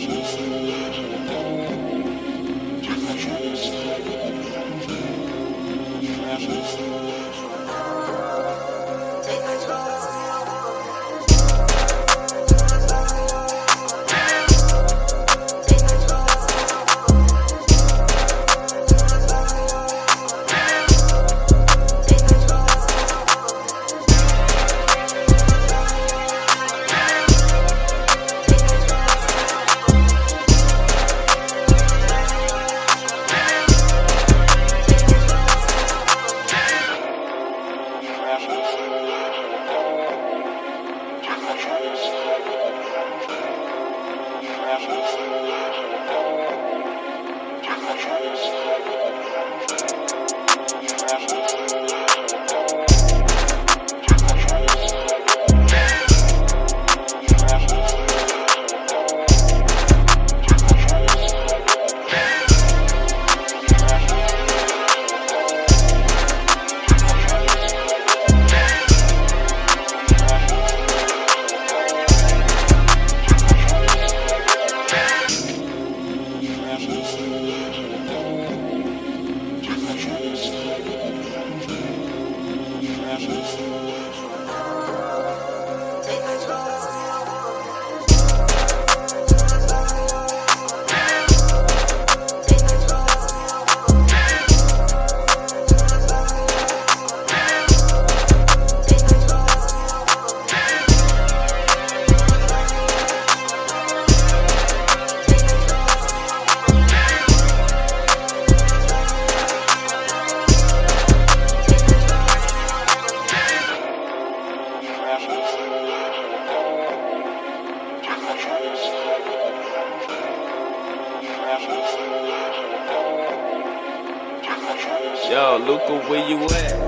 Thank you. Thank you. passions. Yo, Luca, where you at?